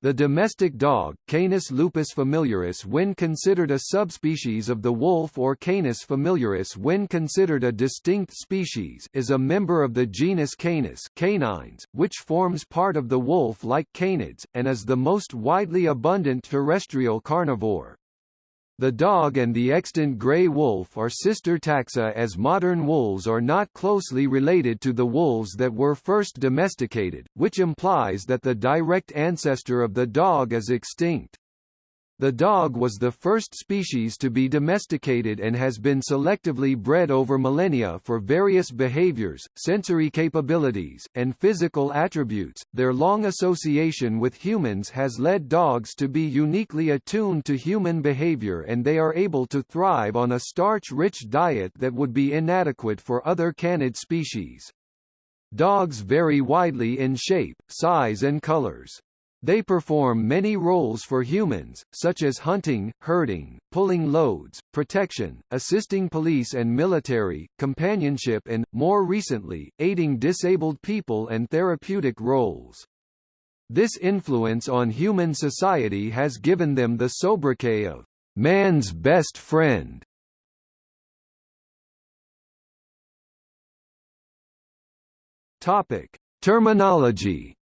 The domestic dog, Canis lupus familiaris when considered a subspecies of the wolf or Canis familiaris when considered a distinct species is a member of the genus Canis canines, which forms part of the wolf-like canids, and is the most widely abundant terrestrial carnivore. The dog and the extant gray wolf are sister taxa as modern wolves are not closely related to the wolves that were first domesticated, which implies that the direct ancestor of the dog is extinct. The dog was the first species to be domesticated and has been selectively bred over millennia for various behaviors, sensory capabilities, and physical attributes. Their long association with humans has led dogs to be uniquely attuned to human behavior and they are able to thrive on a starch-rich diet that would be inadequate for other canid species. Dogs vary widely in shape, size and colors. They perform many roles for humans, such as hunting, herding, pulling loads, protection, assisting police and military, companionship and, more recently, aiding disabled people and therapeutic roles. This influence on human society has given them the sobriquet of man's best friend. Topic: Terminology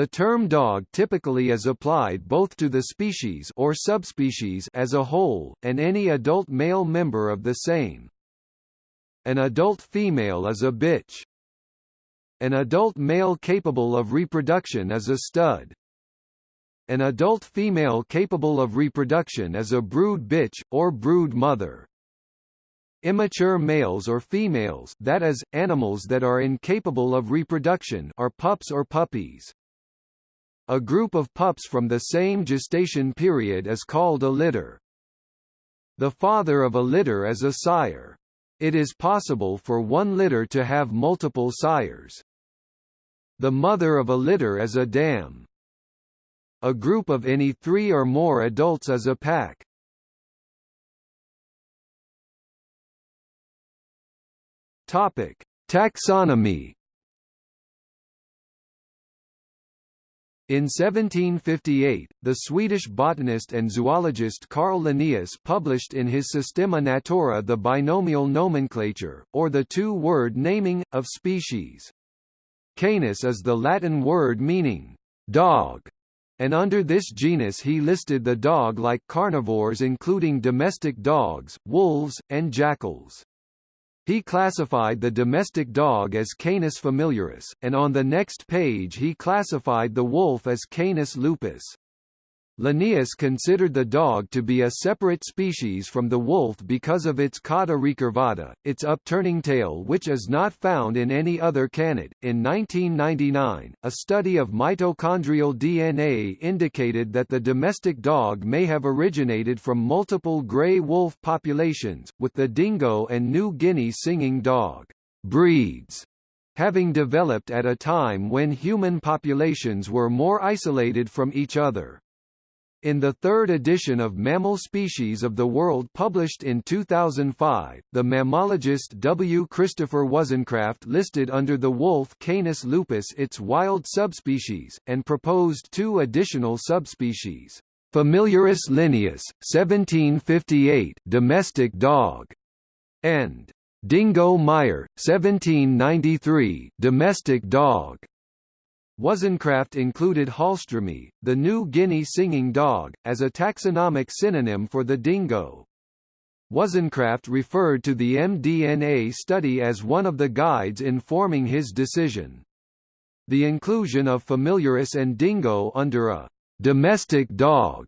The term dog typically is applied both to the species or subspecies as a whole, and any adult male member of the same. An adult female is a bitch. An adult male capable of reproduction is a stud. An adult female capable of reproduction is a brood bitch, or brood mother. Immature males or females that is, animals that are incapable of reproduction are pups or puppies. A group of pups from the same gestation period is called a litter. The father of a litter is a sire. It is possible for one litter to have multiple sires. The mother of a litter is a dam. A group of any three or more adults is a pack. Topic: Taxonomy In 1758, the Swedish botanist and zoologist Carl Linnaeus published in his Systema Naturae the binomial nomenclature, or the two-word naming, of species. Canis is the Latin word meaning, dog, and under this genus he listed the dog-like carnivores including domestic dogs, wolves, and jackals. He classified the domestic dog as Canis familiaris, and on the next page he classified the wolf as Canis lupus. Linnaeus considered the dog to be a separate species from the wolf because of its cauda recurvata, its upturning tail which is not found in any other canid. In 1999, a study of mitochondrial DNA indicated that the domestic dog may have originated from multiple gray wolf populations, with the dingo and New Guinea singing dog breeds having developed at a time when human populations were more isolated from each other. In the third edition of Mammal Species of the World published in 2005, the mammalogist W. Christopher Wozencraft listed under the wolf Canis lupus its wild subspecies, and proposed two additional subspecies. Familiaris linnaeus, 1758 domestic dog, and Dingo Meyer, 1793 domestic dog. Wozencraft included Hallstromi, the New Guinea singing dog, as a taxonomic synonym for the dingo. Wozencraft referred to the mDNA study as one of the guides in forming his decision. The inclusion of familiaris and dingo under a domestic dog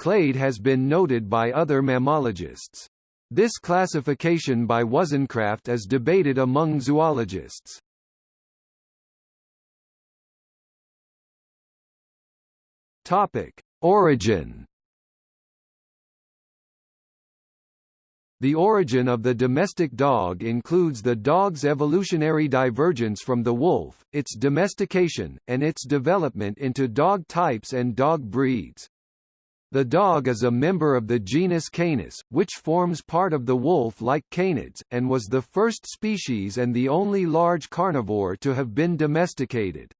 clade has been noted by other mammalogists. This classification by Wozencraft is debated among zoologists. Topic: Origin. The origin of the domestic dog includes the dog's evolutionary divergence from the wolf, its domestication, and its development into dog types and dog breeds. The dog is a member of the genus Canis, which forms part of the wolf-like canids, and was the first species and the only large carnivore to have been domesticated.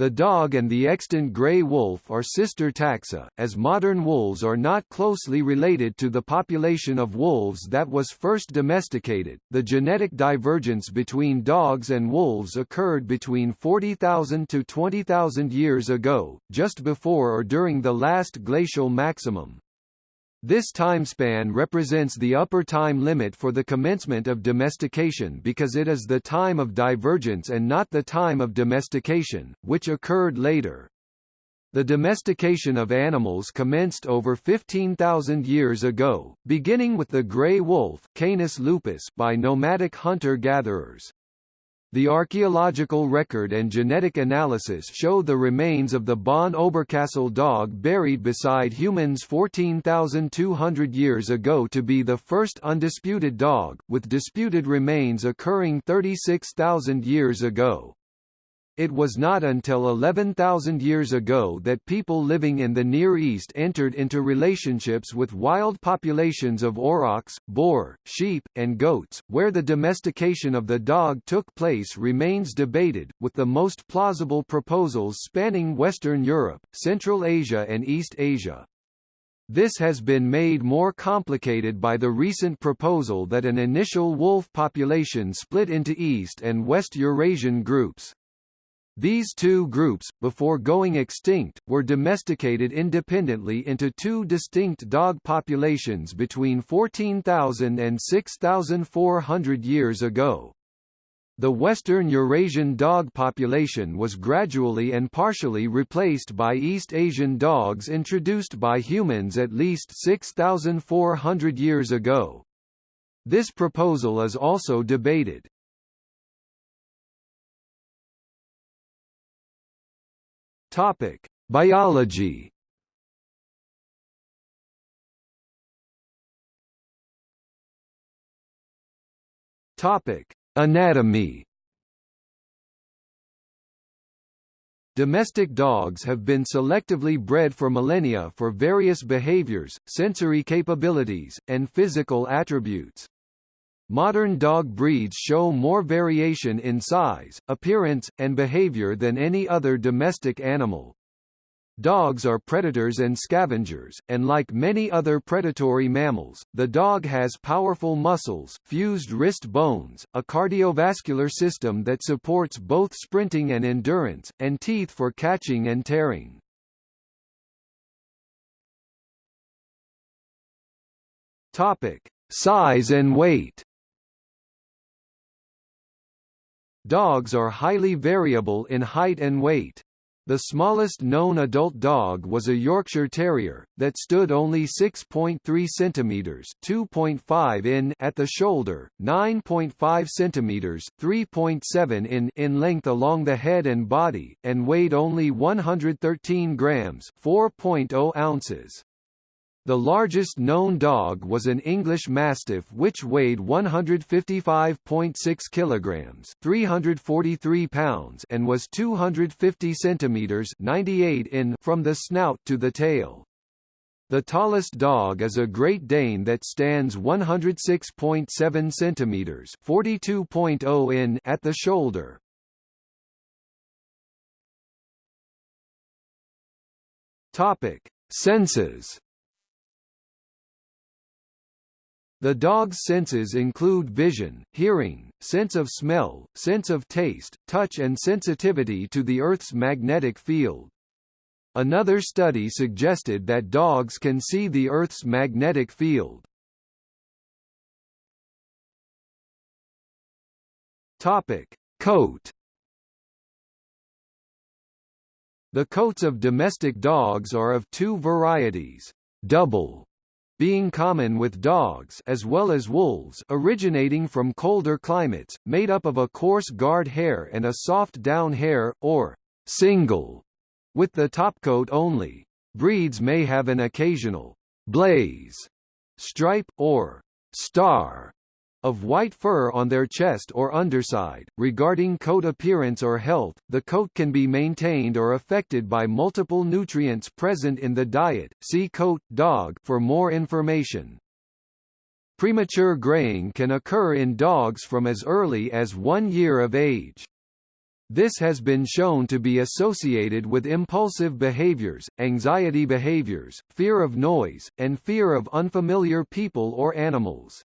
The dog and the extant gray wolf are sister taxa, as modern wolves are not closely related to the population of wolves that was first domesticated. The genetic divergence between dogs and wolves occurred between 40,000 to 20,000 years ago, just before or during the last glacial maximum. This timespan represents the upper time limit for the commencement of domestication because it is the time of divergence and not the time of domestication, which occurred later. The domestication of animals commenced over 15,000 years ago, beginning with the gray wolf Canis lupus by nomadic hunter-gatherers. The archaeological record and genetic analysis show the remains of the Bonn Oberkassel dog buried beside humans 14,200 years ago to be the first undisputed dog, with disputed remains occurring 36,000 years ago. It was not until 11,000 years ago that people living in the Near East entered into relationships with wild populations of aurochs, boar, sheep, and goats. Where the domestication of the dog took place remains debated, with the most plausible proposals spanning Western Europe, Central Asia and East Asia. This has been made more complicated by the recent proposal that an initial wolf population split into East and West Eurasian groups. These two groups, before going extinct, were domesticated independently into two distinct dog populations between 14,000 and 6,400 years ago. The Western Eurasian dog population was gradually and partially replaced by East Asian dogs introduced by humans at least 6,400 years ago. This proposal is also debated. Topic: Biology. Topic: Anatomy. Domestic dogs have been selectively bred for millennia for various behaviors, sensory capabilities, and physical attributes. Modern dog breeds show more variation in size, appearance, and behavior than any other domestic animal. Dogs are predators and scavengers, and like many other predatory mammals, the dog has powerful muscles, fused wrist bones, a cardiovascular system that supports both sprinting and endurance, and teeth for catching and tearing. Topic: Size and weight. Dogs are highly variable in height and weight. The smallest known adult dog was a Yorkshire Terrier, that stood only 6.3 cm 2.5 in at the shoulder, 9.5 cm 3.7 in in length along the head and body, and weighed only 113 grams 4.0 ounces. The largest known dog was an English Mastiff which weighed 155.6 kilograms, 343 pounds, and was 250 centimeters, 98 in from the snout to the tail. The tallest dog is a Great Dane that stands 106.7 centimeters, 42.0 in at the shoulder. Topic: Senses The dog's senses include vision, hearing, sense of smell, sense of taste, touch and sensitivity to the Earth's magnetic field. Another study suggested that dogs can see the Earth's magnetic field. Topic: Coat The coats of domestic dogs are of two varieties, double being common with dogs as well as wolves originating from colder climates, made up of a coarse guard hair and a soft down hair, or single, with the topcoat only. Breeds may have an occasional blaze, stripe, or star of white fur on their chest or underside. Regarding coat appearance or health, the coat can be maintained or affected by multiple nutrients present in the diet. See coat dog for more information. Premature graying can occur in dogs from as early as one year of age. This has been shown to be associated with impulsive behaviors, anxiety behaviors, fear of noise, and fear of unfamiliar people or animals.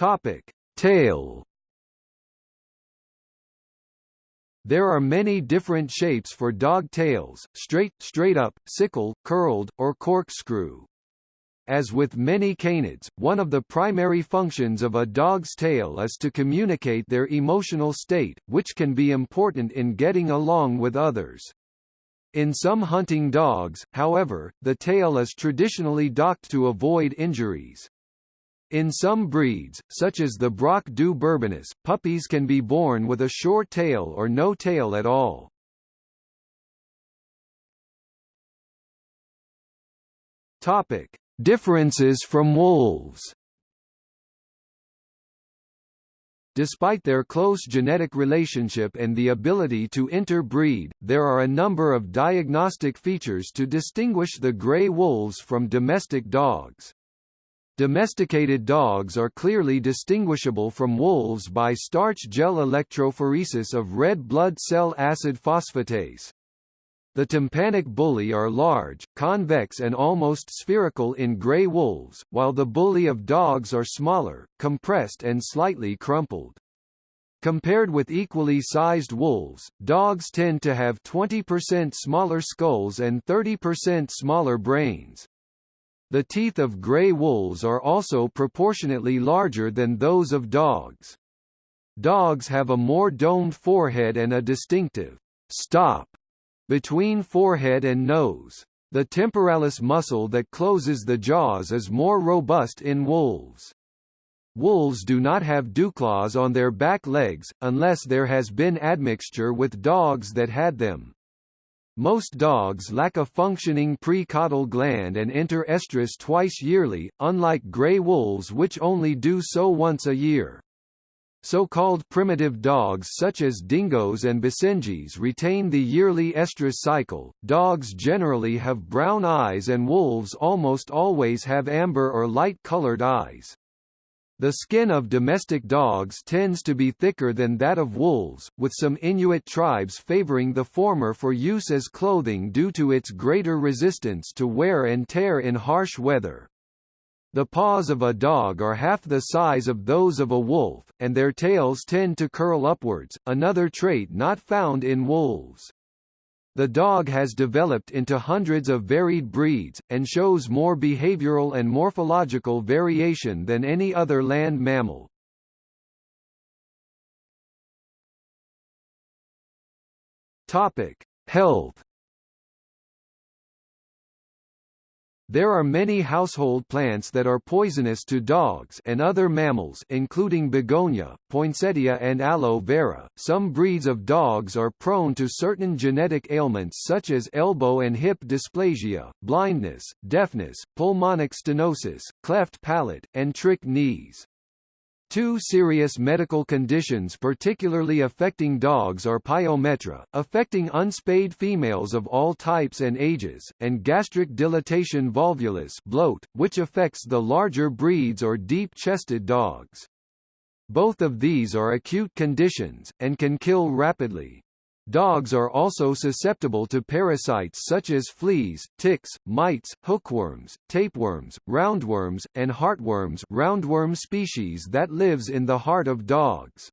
Topic: Tail There are many different shapes for dog tails, straight, straight up, sickle, curled, or corkscrew. As with many canids, one of the primary functions of a dog's tail is to communicate their emotional state, which can be important in getting along with others. In some hunting dogs, however, the tail is traditionally docked to avoid injuries. In some breeds, such as the Braque du Bourbonnais, puppies can be born with a short tail or no tail at all. Topic: Differences from wolves. Despite their close genetic relationship and the ability to interbreed, there are a number of diagnostic features to distinguish the gray wolves from domestic dogs. Domesticated dogs are clearly distinguishable from wolves by starch gel electrophoresis of red blood cell acid phosphatase. The tympanic bullae are large, convex and almost spherical in gray wolves, while the bullae of dogs are smaller, compressed and slightly crumpled. Compared with equally sized wolves, dogs tend to have 20% smaller skulls and 30% smaller brains. The teeth of gray wolves are also proportionately larger than those of dogs. Dogs have a more domed forehead and a distinctive stop between forehead and nose. The temporalis muscle that closes the jaws is more robust in wolves. Wolves do not have dewclaws on their back legs, unless there has been admixture with dogs that had them. Most dogs lack a functioning precaudal gland and enter estrus twice yearly, unlike gray wolves which only do so once a year. So-called primitive dogs such as dingoes and basenjis retain the yearly estrus cycle. Dogs generally have brown eyes and wolves almost always have amber or light-colored eyes. The skin of domestic dogs tends to be thicker than that of wolves, with some Inuit tribes favoring the former for use as clothing due to its greater resistance to wear and tear in harsh weather. The paws of a dog are half the size of those of a wolf, and their tails tend to curl upwards, another trait not found in wolves. The dog has developed into hundreds of varied breeds, and shows more behavioral and morphological variation than any other land mammal. Health There are many household plants that are poisonous to dogs and other mammals including begonia, poinsettia and aloe vera. Some breeds of dogs are prone to certain genetic ailments such as elbow and hip dysplasia, blindness, deafness, pulmonic stenosis, cleft palate, and trick knees. Two serious medical conditions particularly affecting dogs are pyometra, affecting unspayed females of all types and ages, and gastric dilatation volvulus bloat, which affects the larger breeds or deep-chested dogs. Both of these are acute conditions, and can kill rapidly. Dogs are also susceptible to parasites such as fleas, ticks, mites, hookworms, tapeworms, roundworms, and heartworms roundworm species that lives in the heart of dogs.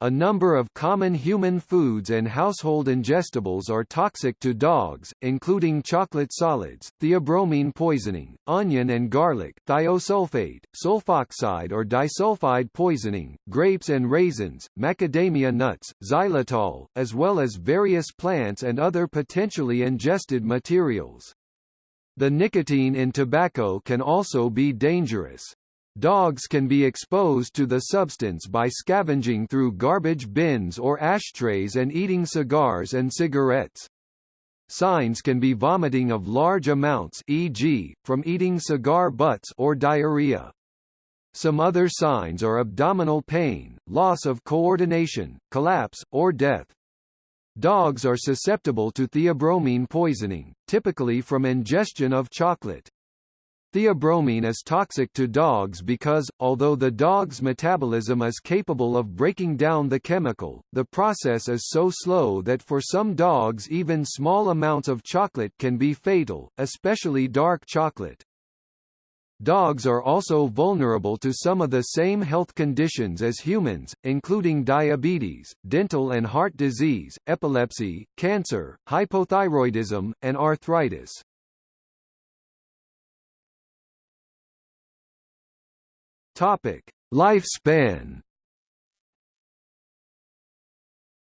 A number of common human foods and household ingestibles are toxic to dogs, including chocolate solids, theobromine poisoning, onion and garlic, thiosulfate, sulfoxide or disulfide poisoning, grapes and raisins, macadamia nuts, xylitol, as well as various plants and other potentially ingested materials. The nicotine in tobacco can also be dangerous. Dogs can be exposed to the substance by scavenging through garbage bins or ashtrays and eating cigars and cigarettes. Signs can be vomiting of large amounts e.g., from eating cigar butts or diarrhea. Some other signs are abdominal pain, loss of coordination, collapse, or death. Dogs are susceptible to theobromine poisoning, typically from ingestion of chocolate. Theobromine is toxic to dogs because, although the dog's metabolism is capable of breaking down the chemical, the process is so slow that for some dogs even small amounts of chocolate can be fatal, especially dark chocolate. Dogs are also vulnerable to some of the same health conditions as humans, including diabetes, dental and heart disease, epilepsy, cancer, hypothyroidism, and arthritis. Topic: Lifespan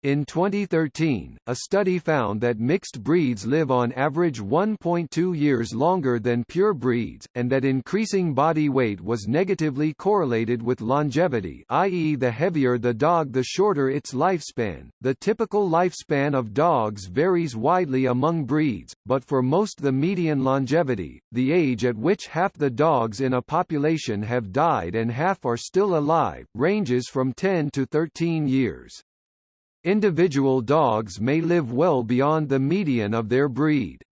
In 2013, a study found that mixed breeds live on average 1.2 years longer than pure breeds, and that increasing body weight was negatively correlated with longevity i.e. the heavier the dog the shorter its lifespan. The typical lifespan of dogs varies widely among breeds, but for most the median longevity, the age at which half the dogs in a population have died and half are still alive, ranges from 10 to 13 years. Individual dogs may live well beyond the median of their breed.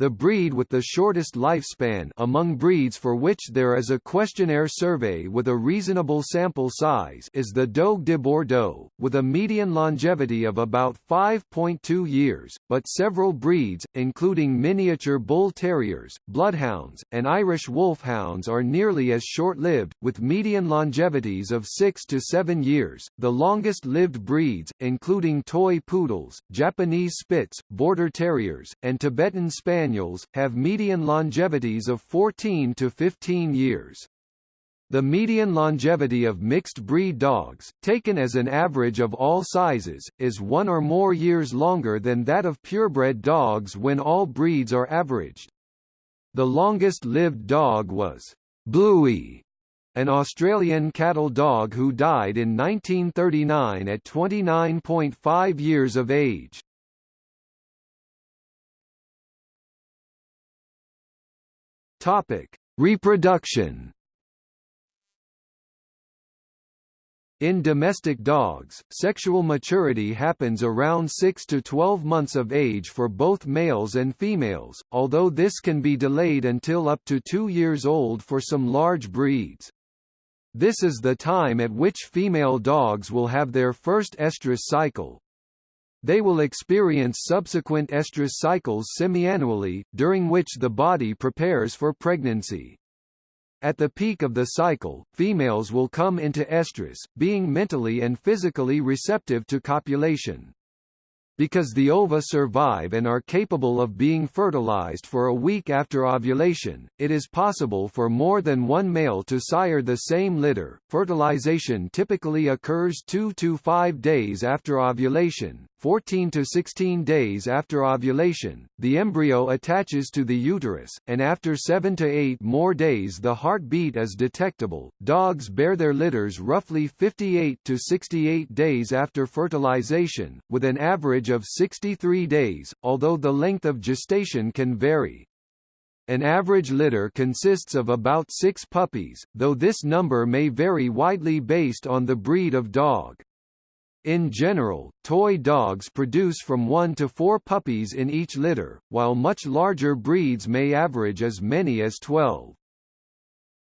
The breed with the shortest lifespan among breeds for which there is a questionnaire survey with a reasonable sample size is the Dogue de Bordeaux, with a median longevity of about 5.2 years, but several breeds, including miniature bull terriers, bloodhounds, and Irish wolfhounds are nearly as short-lived, with median longevities of 6 to 7 years. The longest-lived breeds, including toy poodles, Japanese Spitz, Border Terriers, and Tibetan Spaniels have median longevities of 14 to 15 years. The median longevity of mixed-breed dogs, taken as an average of all sizes, is one or more years longer than that of purebred dogs when all breeds are averaged. The longest-lived dog was Bluey, an Australian cattle dog who died in 1939 at 29.5 years of age. Topic: Reproduction. In domestic dogs, sexual maturity happens around 6 to 12 months of age for both males and females, although this can be delayed until up to 2 years old for some large breeds. This is the time at which female dogs will have their first estrus cycle, they will experience subsequent estrus cycles semiannually, during which the body prepares for pregnancy. At the peak of the cycle, females will come into estrus, being mentally and physically receptive to copulation. Because the ova survive and are capable of being fertilized for a week after ovulation, it is possible for more than one male to sire the same litter. Fertilization typically occurs 2 to 5 days after ovulation, 14 to 16 days after ovulation, the embryo attaches to the uterus, and after 7 to 8 more days the heartbeat is detectable. Dogs bear their litters roughly 58 to 68 days after fertilization, with an average of 63 days, although the length of gestation can vary. An average litter consists of about six puppies, though this number may vary widely based on the breed of dog. In general, toy dogs produce from 1 to 4 puppies in each litter, while much larger breeds may average as many as 12.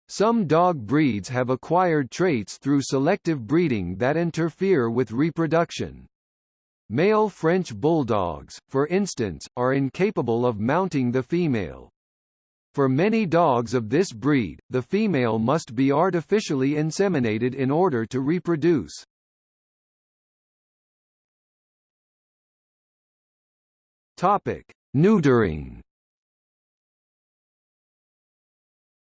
Some dog breeds have acquired traits through selective breeding that interfere with reproduction. Male French bulldogs, for instance, are incapable of mounting the female. For many dogs of this breed, the female must be artificially inseminated in order to reproduce. Topic: Neutering.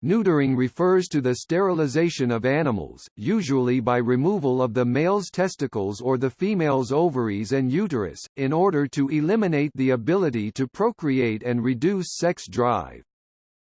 Neutering refers to the sterilization of animals, usually by removal of the male's testicles or the female's ovaries and uterus, in order to eliminate the ability to procreate and reduce sex drive.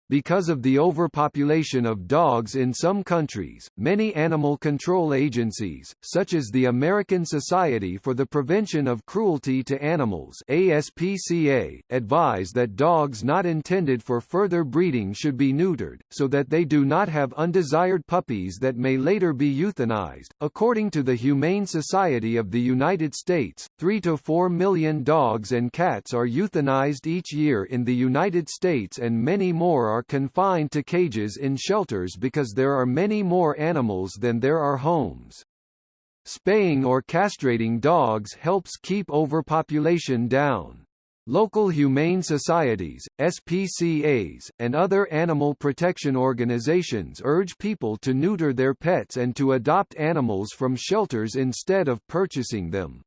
Because of the overpopulation of dogs in some countries, many animal control agencies, such as the American Society for the Prevention of Cruelty to Animals ASPCA, advise that dogs not intended for further breeding should be neutered, so that they do not have undesired puppies that may later be euthanized. According to the Humane Society of the United States, 3 to 4 million dogs and cats are euthanized each year in the United States and many more are are confined to cages in shelters because there are many more animals than there are homes. Spaying or castrating dogs helps keep overpopulation down. Local humane societies, SPCAs, and other animal protection organizations urge people to neuter their pets and to adopt animals from shelters instead of purchasing them.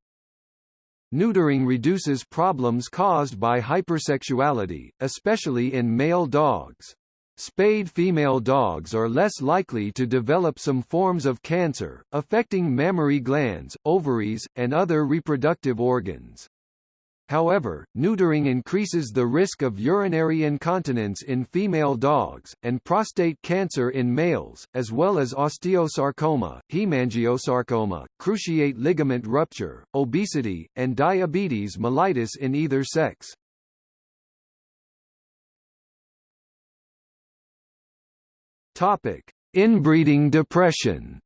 Neutering reduces problems caused by hypersexuality, especially in male dogs. Spayed female dogs are less likely to develop some forms of cancer, affecting mammary glands, ovaries, and other reproductive organs. However, neutering increases the risk of urinary incontinence in female dogs, and prostate cancer in males, as well as osteosarcoma, hemangiosarcoma, cruciate ligament rupture, obesity, and diabetes mellitus in either sex. Inbreeding depression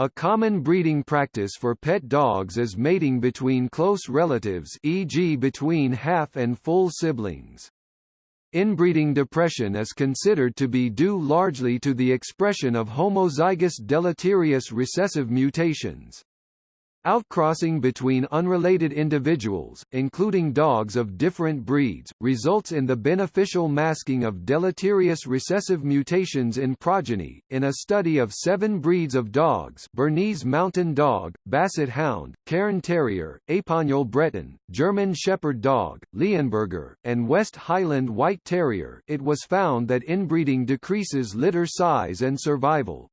A common breeding practice for pet dogs is mating between close relatives e.g. between half and full siblings. Inbreeding depression is considered to be due largely to the expression of homozygous deleterious recessive mutations. Outcrossing between unrelated individuals, including dogs of different breeds, results in the beneficial masking of deleterious recessive mutations in progeny. In a study of seven breeds of dogs Bernese Mountain Dog, Basset Hound, Cairn Terrier, Epagneul Breton, German Shepherd Dog, Leonberger, and West Highland White Terrier it was found that inbreeding decreases litter size and survival.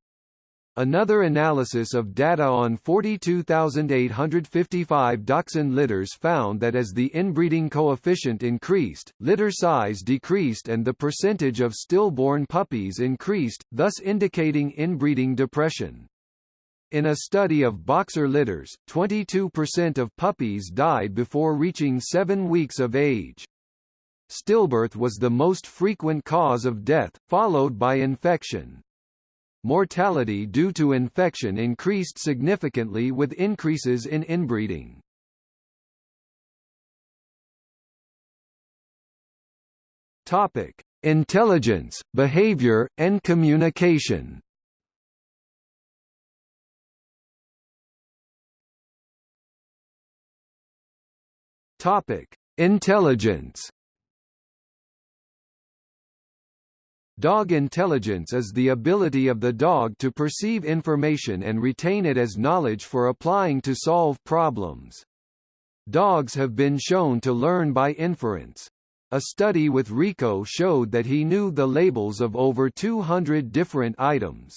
Another analysis of data on 42,855 dachshund litters found that as the inbreeding coefficient increased, litter size decreased and the percentage of stillborn puppies increased, thus indicating inbreeding depression. In a study of boxer litters, 22% of puppies died before reaching seven weeks of age. Stillbirth was the most frequent cause of death, followed by infection. Mortality due to infection increased significantly with increases in inbreeding. Topic: Intelligence, behavior, and communication. Topic: Intelligence. Dog intelligence is the ability of the dog to perceive information and retain it as knowledge for applying to solve problems. Dogs have been shown to learn by inference. A study with Rico showed that he knew the labels of over 200 different items.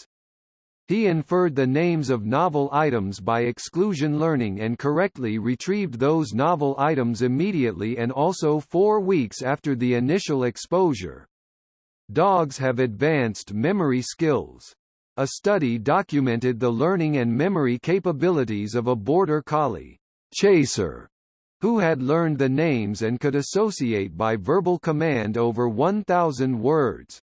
He inferred the names of novel items by exclusion learning and correctly retrieved those novel items immediately and also four weeks after the initial exposure. Dogs have advanced memory skills. A study documented the learning and memory capabilities of a border collie, Chaser, who had learned the names and could associate by verbal command over 1,000 words.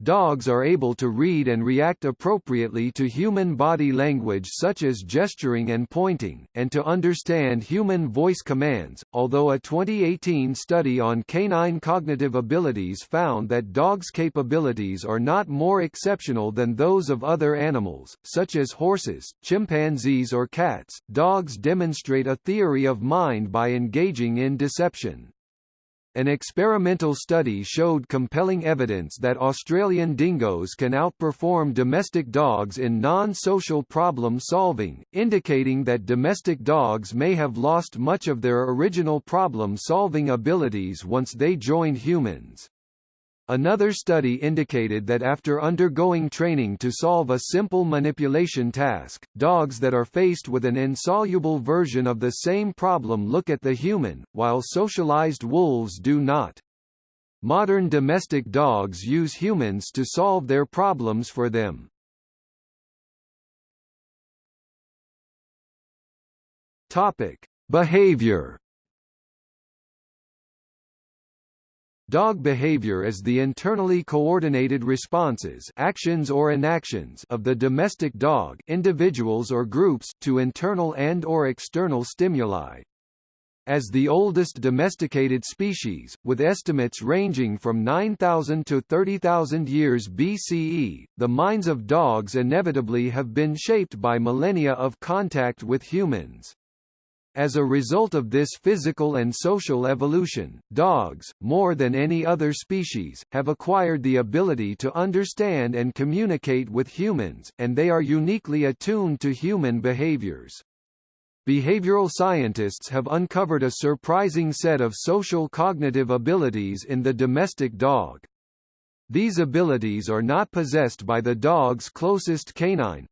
Dogs are able to read and react appropriately to human body language such as gesturing and pointing, and to understand human voice commands, although a 2018 study on canine cognitive abilities found that dogs' capabilities are not more exceptional than those of other animals, such as horses, chimpanzees or cats. Dogs demonstrate a theory of mind by engaging in deception. An experimental study showed compelling evidence that Australian dingoes can outperform domestic dogs in non-social problem solving, indicating that domestic dogs may have lost much of their original problem-solving abilities once they joined humans. Another study indicated that after undergoing training to solve a simple manipulation task, dogs that are faced with an insoluble version of the same problem look at the human, while socialized wolves do not. Modern domestic dogs use humans to solve their problems for them. Topic: Behavior Dog behavior is the internally coordinated responses actions or inactions of the domestic dog individuals or groups to internal and or external stimuli. as the oldest domesticated species, with estimates ranging from 9,000 to 30,000 years BCE. The minds of dogs inevitably have been shaped by millennia of contact with humans. As a result of this physical and social evolution, dogs, more than any other species, have acquired the ability to understand and communicate with humans, and they are uniquely attuned to human behaviors. Behavioral scientists have uncovered a surprising set of social cognitive abilities in the domestic dog. These abilities are not possessed by the dog's closest canine,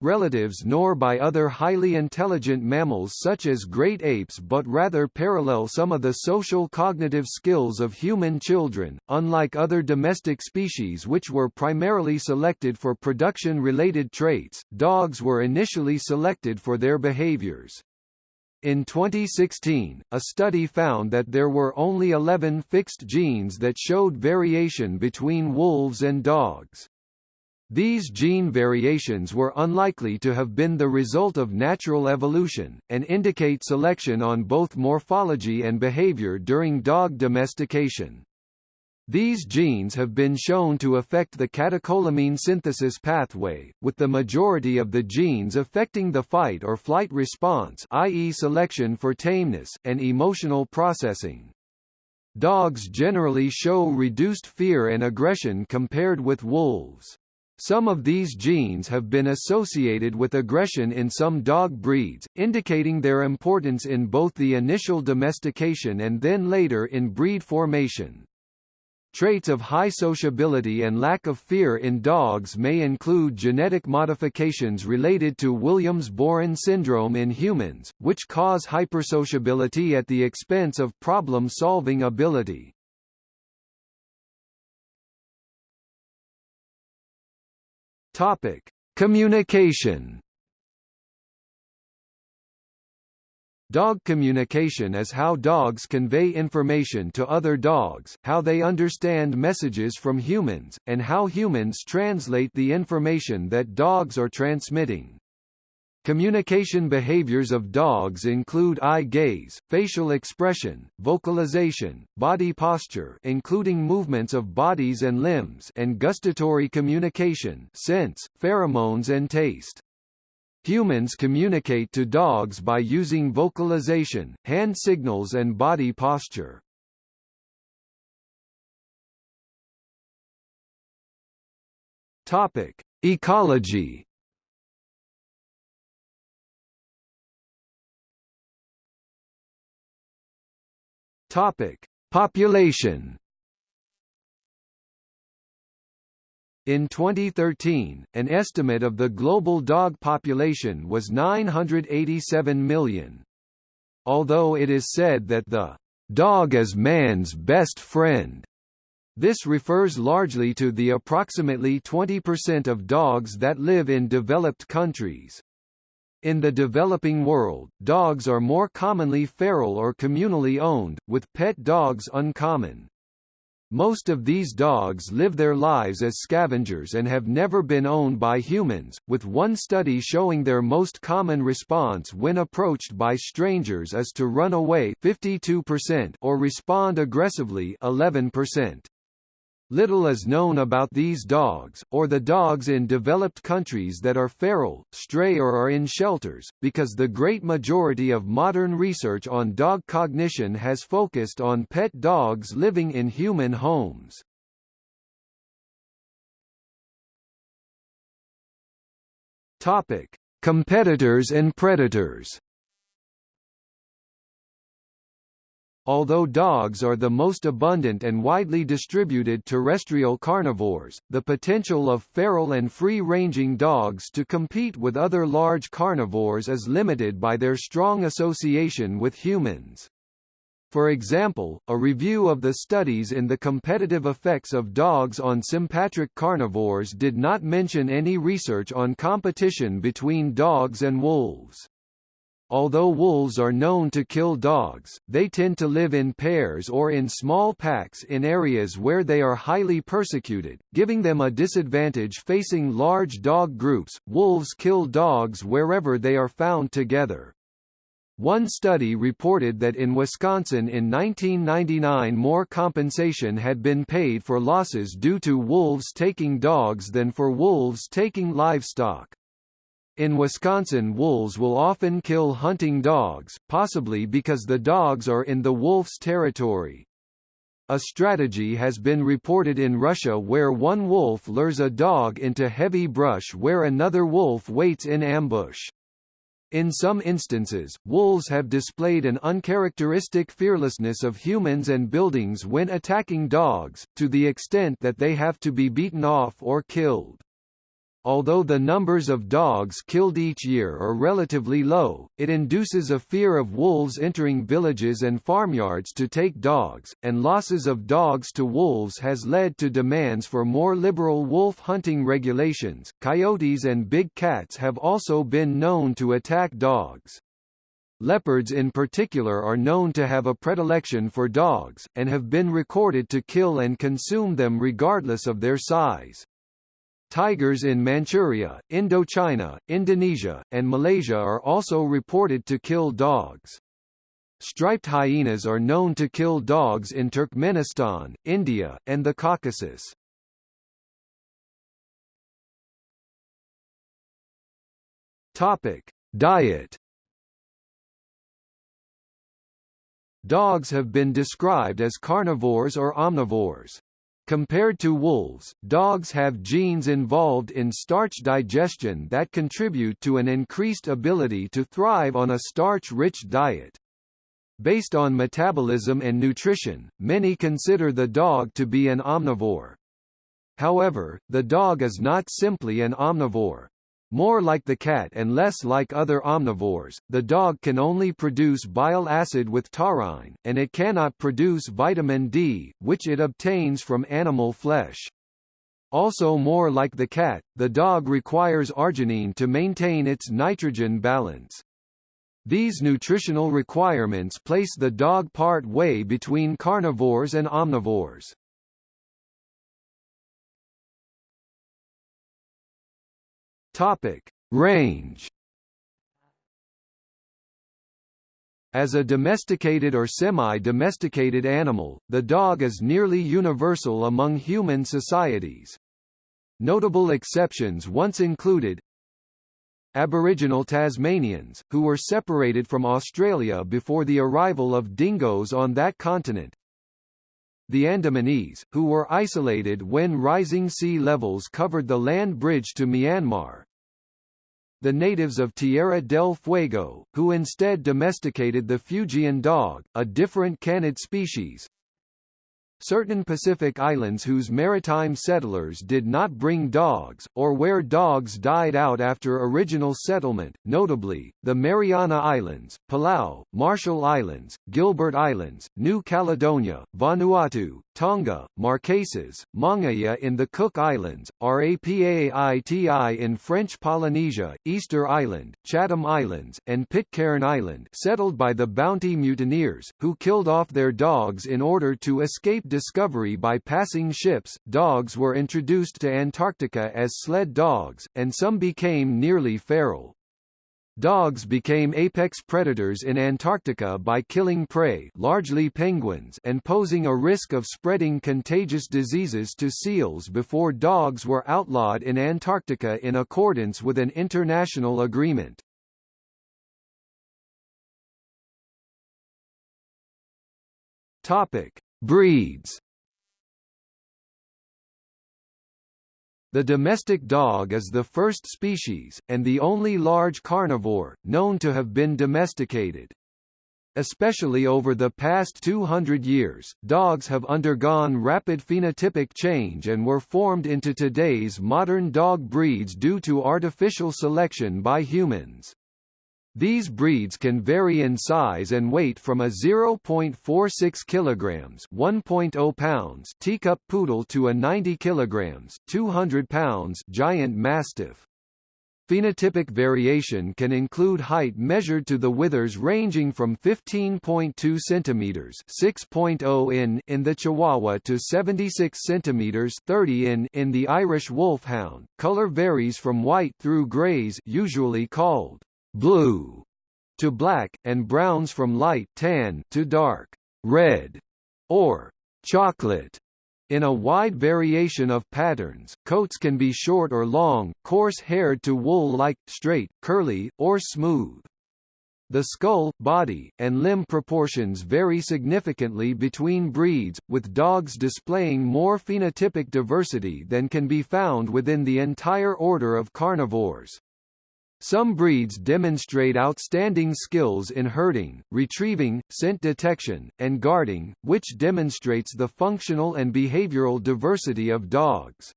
relatives nor by other highly intelligent mammals such as great apes but rather parallel some of the social cognitive skills of human children. Unlike other domestic species which were primarily selected for production-related traits, dogs were initially selected for their behaviors. In 2016, a study found that there were only 11 fixed genes that showed variation between wolves and dogs. These gene variations were unlikely to have been the result of natural evolution, and indicate selection on both morphology and behavior during dog domestication. These genes have been shown to affect the catecholamine synthesis pathway, with the majority of the genes affecting the fight or flight response i.e. selection for tameness, and emotional processing. Dogs generally show reduced fear and aggression compared with wolves. Some of these genes have been associated with aggression in some dog breeds, indicating their importance in both the initial domestication and then later in breed formation. Traits of high sociability and lack of fear in dogs may include genetic modifications related to Williams-Beuren syndrome in humans, which cause hypersociability at the expense of problem-solving ability. Topic: Communication. Dog communication is how dogs convey information to other dogs, how they understand messages from humans, and how humans translate the information that dogs are transmitting. Communication behaviors of dogs include eye gaze, facial expression, vocalization, body posture including movements of bodies and limbs and gustatory communication sense, pheromones and taste. Humans communicate to dogs by using vocalization, hand signals and body posture. Topic: Ecology Topic: Population. In 2013, an estimate of the global dog population was 987 million. Although it is said that the dog is man's best friend, this refers largely to the approximately 20% of dogs that live in developed countries. In the developing world, dogs are more commonly feral or communally owned, with pet dogs uncommon. Most of these dogs live their lives as scavengers and have never been owned by humans, with one study showing their most common response when approached by strangers is to run away 52% or respond aggressively 11%. Little is known about these dogs, or the dogs in developed countries that are feral, stray or are in shelters, because the great majority of modern research on dog cognition has focused on pet dogs living in human homes. Topic: Competitors and predators. Although dogs are the most abundant and widely distributed terrestrial carnivores, the potential of feral and free-ranging dogs to compete with other large carnivores is limited by their strong association with humans. For example, a review of the studies in the competitive effects of dogs on sympatric carnivores did not mention any research on competition between dogs and wolves. Although wolves are known to kill dogs, they tend to live in pairs or in small packs in areas where they are highly persecuted, giving them a disadvantage facing large dog groups. Wolves kill dogs wherever they are found together. One study reported that in Wisconsin in 1999 more compensation had been paid for losses due to wolves taking dogs than for wolves taking livestock. In Wisconsin wolves will often kill hunting dogs, possibly because the dogs are in the wolf's territory. A strategy has been reported in Russia where one wolf lures a dog into heavy brush where another wolf waits in ambush. In some instances, wolves have displayed an uncharacteristic fearlessness of humans and buildings when attacking dogs, to the extent that they have to be beaten off or killed. Although the numbers of dogs killed each year are relatively low, it induces a fear of wolves entering villages and farmyards to take dogs, and losses of dogs to wolves has led to demands for more liberal wolf hunting regulations. Coyotes and big cats have also been known to attack dogs. Leopards in particular are known to have a predilection for dogs, and have been recorded to kill and consume them regardless of their size. Tigers in Manchuria, Indochina, Indonesia, and Malaysia are also reported to kill dogs. Striped hyenas are known to kill dogs in Turkmenistan, India, and the Caucasus. Topic: Diet. Dogs have been described as carnivores or omnivores. Compared to wolves, dogs have genes involved in starch digestion that contribute to an increased ability to thrive on a starch-rich diet. Based on metabolism and nutrition, many consider the dog to be an omnivore. However, the dog is not simply an omnivore. More like the cat and less like other omnivores, the dog can only produce bile acid with taurine, and it cannot produce vitamin D, which it obtains from animal flesh. Also more like the cat, the dog requires arginine to maintain its nitrogen balance. These nutritional requirements place the dog part way between carnivores and omnivores. Topic: Range. As a domesticated or semi-domesticated animal, the dog is nearly universal among human societies. Notable exceptions once included Aboriginal Tasmanians, who were separated from Australia before the arrival of dingoes on that continent, the Andamanese, who were isolated when rising sea levels covered the land bridge to Myanmar, the natives of Tierra del Fuego, who instead domesticated the Fuegian dog, a different canid species, Certain Pacific islands whose maritime settlers did not bring dogs, or where dogs died out after original settlement, notably, the Mariana Islands, Palau, Marshall Islands, Gilbert Islands, New Caledonia, Vanuatu, Tonga, Marquesas, Mangaia in the Cook Islands, Rapa Iti in French Polynesia, Easter Island, Chatham Islands, and Pitcairn Island settled by the Bounty mutineers, who killed off their dogs in order to escape discovery by passing ships. Dogs were introduced to Antarctica as sled dogs, and some became nearly feral. Dogs became apex predators in Antarctica by killing prey largely penguins and posing a risk of spreading contagious diseases to seals before dogs were outlawed in Antarctica in accordance with an international agreement. Topic: Breeds The domestic dog is the first species, and the only large carnivore, known to have been domesticated. Especially over the past 200 years, dogs have undergone rapid phenotypic change and were formed into today's modern dog breeds due to artificial selection by humans. These breeds can vary in size and weight from a 0.46 kilograms, 1.0 pounds teacup poodle to a 90 kilograms, 200 pounds giant mastiff. Phenotypic variation can include height measured to the withers ranging from 15.2 centimeters (6.0 in) in the Chihuahua to 76 centimeters (30 in) in the Irish Wolfhound. Color varies from white through grays, usually called blue, to black, and browns from light tan to dark red or chocolate. In a wide variation of patterns, coats can be short or long, coarse-haired to wool-like, straight, curly, or smooth. The skull, body, and limb proportions vary significantly between breeds, with dogs displaying more phenotypic diversity than can be found within the entire order of carnivores. Some breeds demonstrate outstanding skills in herding, retrieving, scent detection, and guarding, which demonstrates the functional and behavioral diversity of dogs.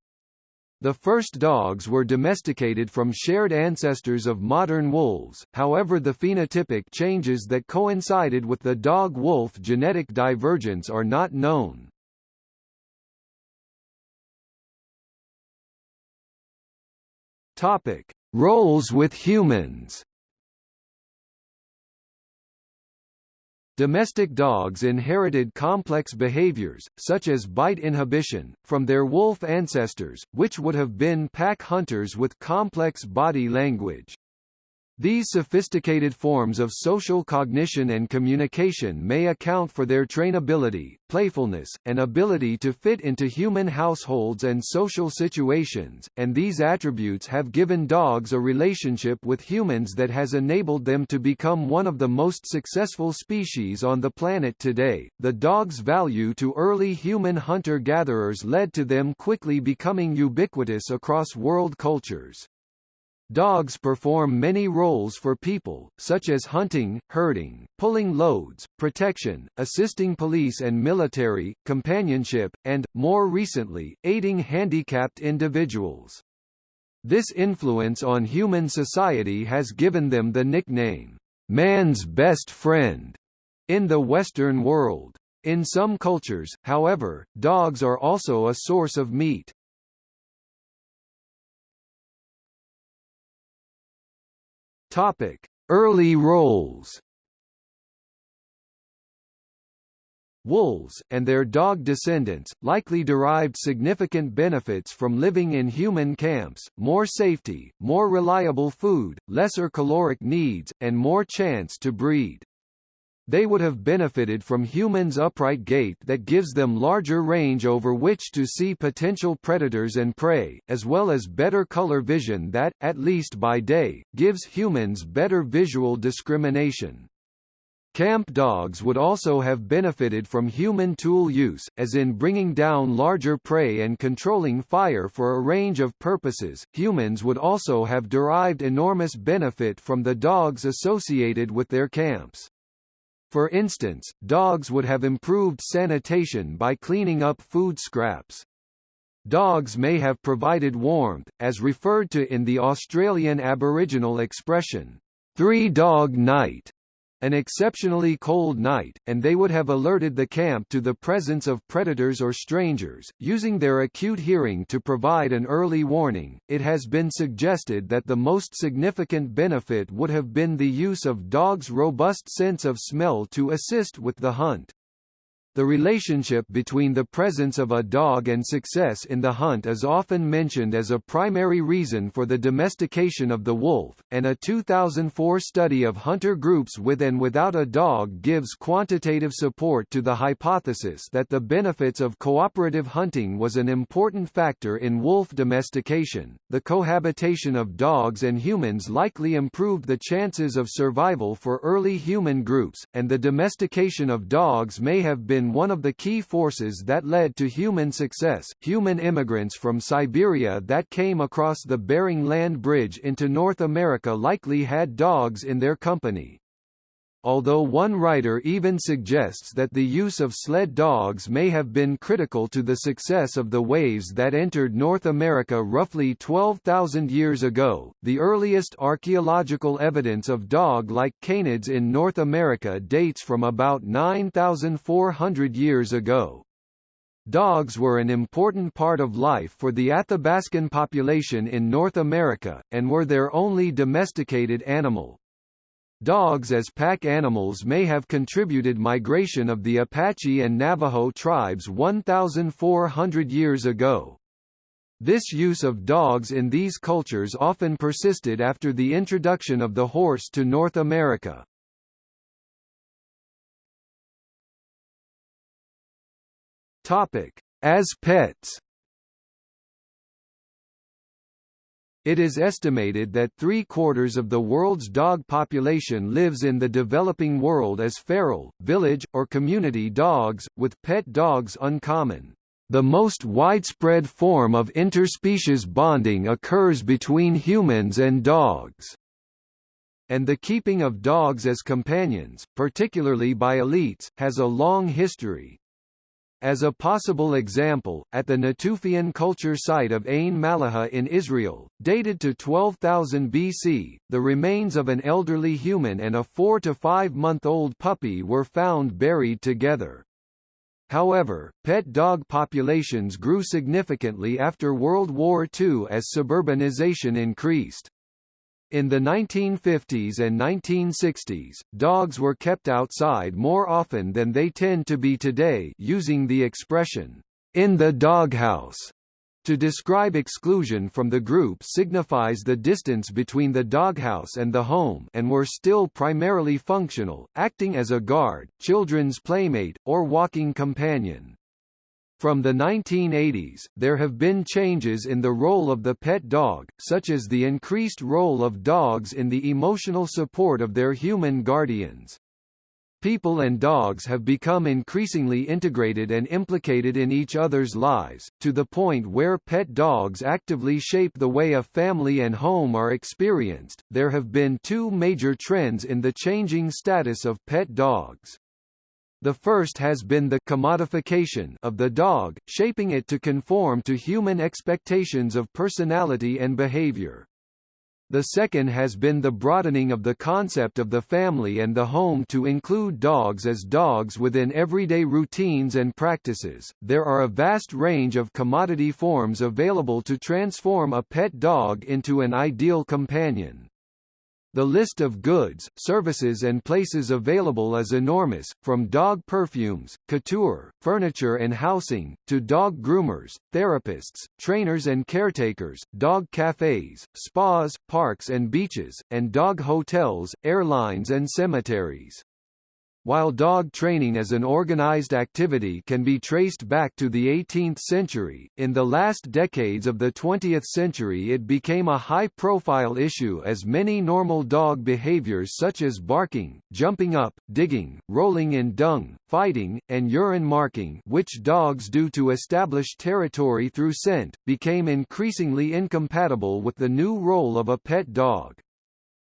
The first dogs were domesticated from shared ancestors of modern wolves, however the phenotypic changes that coincided with the dog-wolf genetic divergence are not known. Topic: Roles with humans. Domestic dogs inherited complex behaviors, such as bite inhibition, from their wolf ancestors, which would have been pack hunters with complex body language. These sophisticated forms of social cognition and communication may account for their trainability, playfulness, and ability to fit into human households and social situations, and these attributes have given dogs a relationship with humans that has enabled them to become one of the most successful species on the planet today. The dog's value to early human hunter-gatherers led to them quickly becoming ubiquitous across world cultures. Dogs perform many roles for people, such as hunting, herding, pulling loads, protection, assisting police and military, companionship, and, more recently, aiding handicapped individuals. This influence on human society has given them the nickname, man's best friend, in the Western world. In some cultures, however, dogs are also a source of meat. Topic: Early roles. Wolves, and their dog descendants, likely derived significant benefits from living in human camps, more safety, more reliable food, lesser caloric needs, and more chance to breed. They would have benefited from humans' upright gait that gives them larger range over which to see potential predators and prey, as well as better color vision that, at least by day, gives humans better visual discrimination. Camp dogs would also have benefited from human tool use, as in bringing down larger prey and controlling fire for a range of purposes. Humans would also have derived enormous benefit from the dogs associated with their camps. For instance, dogs would have improved sanitation by cleaning up food scraps. Dogs may have provided warmth, as referred to in the Australian Aboriginal expression, three-dog night, an exceptionally cold night, and they would have alerted the camp to the presence of predators or strangers, using their acute hearing to provide an early warning. It has been suggested that the most significant benefit would have been the use of dogs' robust sense of smell to assist with the hunt. The relationship between the presence of a dog and success in the hunt is often mentioned as a primary reason for the domestication of the wolf, and a 2004 study of hunter groups with and without a dog gives quantitative support to the hypothesis that the benefits of cooperative hunting was an important factor in wolf domestication. The cohabitation of dogs and humans likely improved the chances of survival for early human groups, and the domestication of dogs may have been been one of the key forces that led to human success. Human immigrants from Siberia that came across the Bering Land Bridge into North America likely had dogs in their company. Although one writer even suggests that the use of sled dogs may have been critical to the success of the waves that entered North America roughly 12,000 years ago, the earliest archaeological evidence of dog-like canids in North America dates from about 9,400 years ago. Dogs were an important part of life for the Athabascan population in North America, and were their only domesticated animal. Dogs as pack animals may have contributed migration of the Apache and Navajo tribes 1,400 years ago. This use of dogs in these cultures often persisted after the introduction of the horse to North America. As pets It is estimated that three-quarters of the world's dog population lives in the developing world as feral, village, or community dogs, with pet dogs uncommon. The most widespread form of interspecies bonding occurs between humans and dogs. And the keeping of dogs as companions, particularly by elites, has a long history. As a possible example, at the Natufian culture site of Ain Mallaha in Israel, dated to 12,000 BC, the remains of an elderly human and a four to five month old puppy were found buried together. However, pet dog populations grew significantly after World War II as suburbanization increased. In the 1950s and 1960s, dogs were kept outside more often than they tend to be today using the expression, in the doghouse. To describe exclusion from the group signifies the distance between the doghouse and the home and were still primarily functional, acting as a guard, children's playmate, or walking companion. From the 1980s, there have been changes in the role of the pet dog, such as the increased role of dogs in the emotional support of their human guardians. People and dogs have become increasingly integrated and implicated in each other's lives, to the point where pet dogs actively shape the way a family and home are experienced. There have been two major trends in the changing status of pet dogs. The first has been the commodification of the dog, shaping it to conform to human expectations of personality and behavior. The second has been the broadening of the concept of the family and the home to include dogs as dogs within everyday routines and practices. There are a vast range of commodity forms available to transform a pet dog into an ideal companion. The list of goods, services and places available is enormous, from dog perfumes, couture, furniture and housing, to dog groomers, therapists, trainers and caretakers, dog cafes, spas, parks and beaches, and dog hotels, airlines and cemeteries. While dog training as an organized activity can be traced back to the 18th century, in the last decades of the 20th century it became a high-profile issue as many normal dog behaviors such as barking, jumping up, digging, rolling in dung, fighting, and urine marking which dogs do to establish territory through scent, became increasingly incompatible with the new role of a pet dog.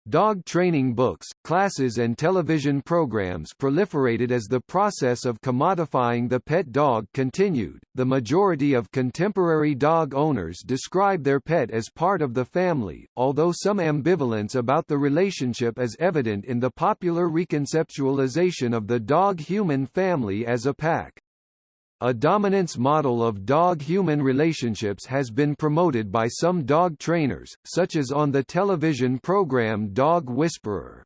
Dog training books, classes and television programs proliferated as the process of commodifying the pet dog continued. The majority of contemporary dog owners describe their pet as part of the family, although some ambivalence about the relationship is evident in the popular reconceptualization of the dog-human family as a pack. A dominance model of dog-human relationships has been promoted by some dog trainers, such as on the television program Dog Whisperer.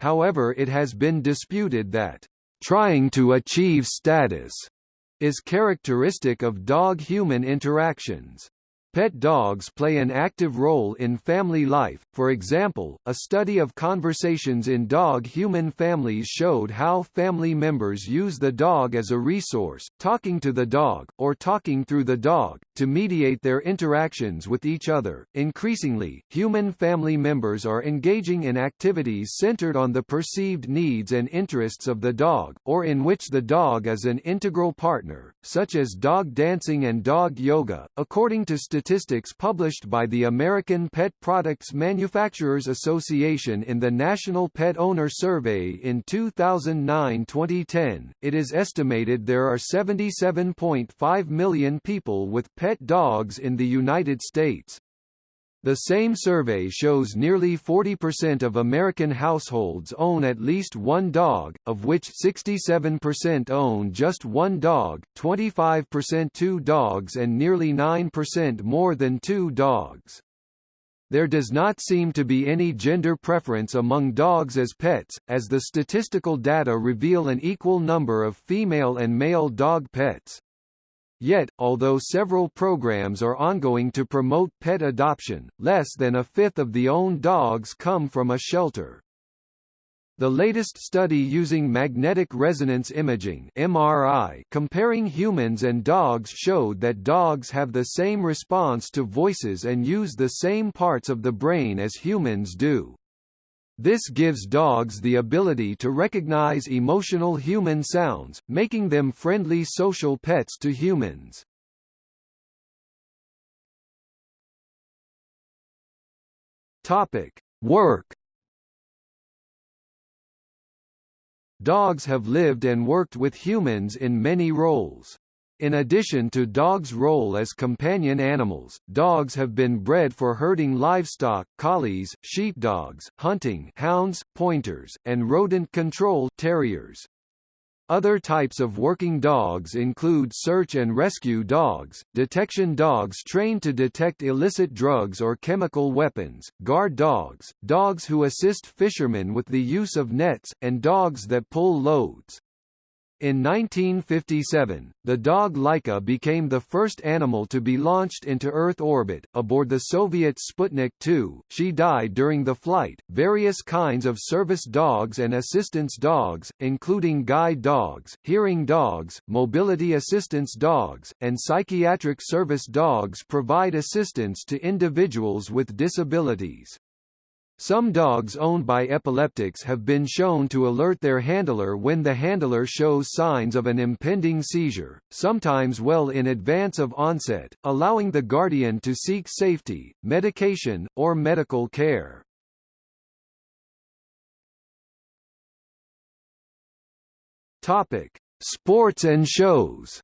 However it has been disputed that, "...trying to achieve status," is characteristic of dog-human interactions. Pet dogs play an active role in family life, for example, a study of conversations in dog-human families showed how family members use the dog as a resource, talking to the dog, or talking through the dog, to mediate their interactions with each other. Increasingly, human family members are engaging in activities centered on the perceived needs and interests of the dog, or in which the dog is an integral partner, such as dog dancing and dog yoga, according to statistics published by the American Pet Products Manufacturers Association in the National Pet Owner Survey in 2009-2010, it is estimated there are 77.5 million people with pet dogs in the United States. The same survey shows nearly 40% of American households own at least one dog, of which 67% own just one dog, 25% two dogs and nearly 9% more than two dogs. There does not seem to be any gender preference among dogs as pets, as the statistical data reveal an equal number of female and male dog pets. Yet, although several programs are ongoing to promote pet adoption, less than a fifth of the owned dogs come from a shelter. The latest study using magnetic resonance imaging (MRI) comparing humans and dogs showed that dogs have the same response to voices and use the same parts of the brain as humans do. This gives dogs the ability to recognize emotional human sounds, making them friendly social pets to humans. Topic: Work Dogs have lived and worked with humans in many roles. In addition to dogs' role as companion animals, dogs have been bred for herding livestock, collies, sheepdogs, hunting, hounds, pointers, and rodent control terriers. Other types of working dogs include search and rescue dogs, detection dogs trained to detect illicit drugs or chemical weapons, guard dogs, dogs who assist fishermen with the use of nets, and dogs that pull loads. In 1957, the dog Laika became the first animal to be launched into Earth orbit, aboard the Soviet Sputnik 2. She died during the flight. Various kinds of service dogs and assistance dogs, including guide dogs, hearing dogs, mobility assistance dogs, and psychiatric service dogs provide assistance to individuals with disabilities. Some dogs owned by epileptics have been shown to alert their handler when the handler shows signs of an impending seizure, sometimes well in advance of onset, allowing the guardian to seek safety, medication, or medical care. Topic: Sports and shows.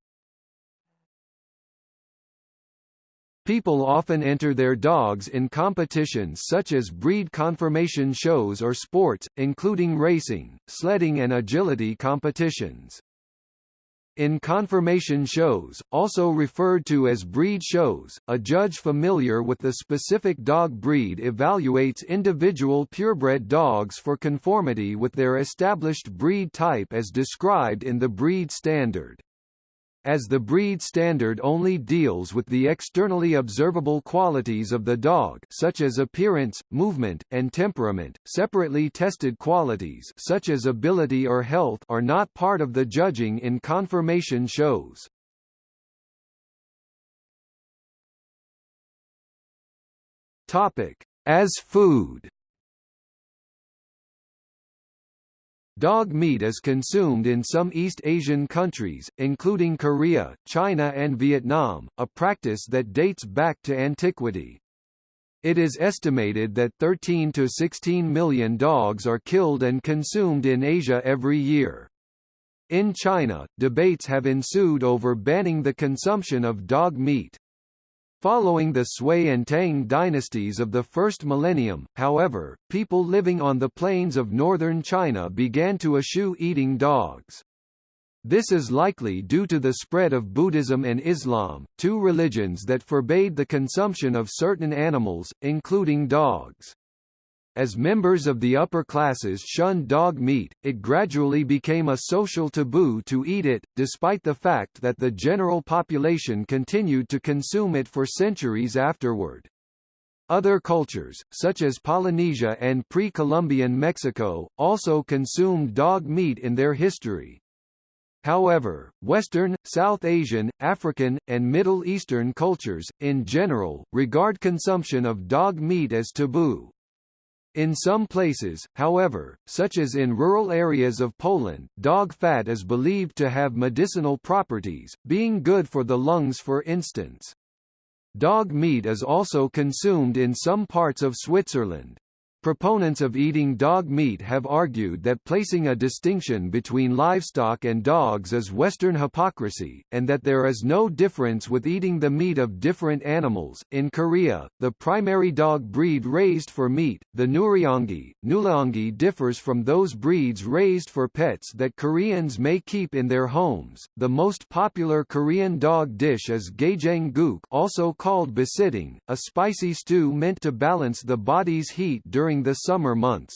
People often enter their dogs in competitions such as breed conformation shows or sports, including racing, sledding and agility competitions. In conformation shows, also referred to as breed shows, a judge familiar with the specific dog breed evaluates individual purebred dogs for conformity with their established breed type as described in the breed standard as the breed standard only deals with the externally observable qualities of the dog such as appearance, movement, and temperament, separately tested qualities such as ability or health are not part of the judging in conformation shows. Topic: As food Dog meat is consumed in some East Asian countries, including Korea, China and Vietnam, a practice that dates back to antiquity. It is estimated that 13 to 16 million dogs are killed and consumed in Asia every year. In China, debates have ensued over banning the consumption of dog meat. Following the Sui and Tang dynasties of the first millennium, however, people living on the plains of northern China began to eschew eating dogs. This is likely due to the spread of Buddhism and Islam, two religions that forbade the consumption of certain animals, including dogs. As members of the upper classes shunned dog meat, it gradually became a social taboo to eat it, despite the fact that the general population continued to consume it for centuries afterward. Other cultures, such as Polynesia and pre-Columbian Mexico, also consumed dog meat in their history. However, Western, South Asian, African, and Middle Eastern cultures, in general, regard consumption of dog meat as taboo. In some places, however, such as in rural areas of Poland, dog fat is believed to have medicinal properties, being good for the lungs for instance. Dog meat is also consumed in some parts of Switzerland. Proponents of eating dog meat have argued that placing a distinction between livestock and dogs is Western hypocrisy, and that there is no difference with eating the meat of different animals. In Korea, the primary dog breed raised for meat, the Nureongi, Nulaongi differs from those breeds raised for pets that Koreans may keep in their homes. The most popular Korean dog dish is gaejang-guk, also called bosintang, a spicy stew meant to balance the body's heat during during the summer months.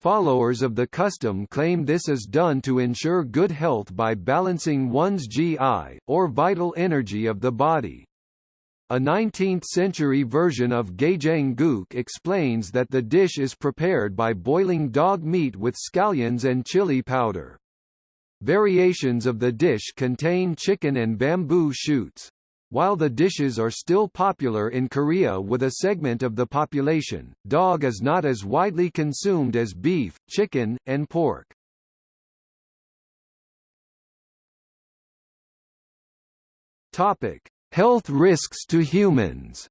Followers of the custom claim this is done to ensure good health by balancing one's GI, or vital energy of the body. A 19th-century version of Gaejang guk explains that the dish is prepared by boiling dog meat with scallions and chili powder. Variations of the dish contain chicken and bamboo shoots. While the dishes are still popular in Korea with a segment of the population, dog is not as widely consumed as beef, chicken, and pork. Topic: Health risks to humans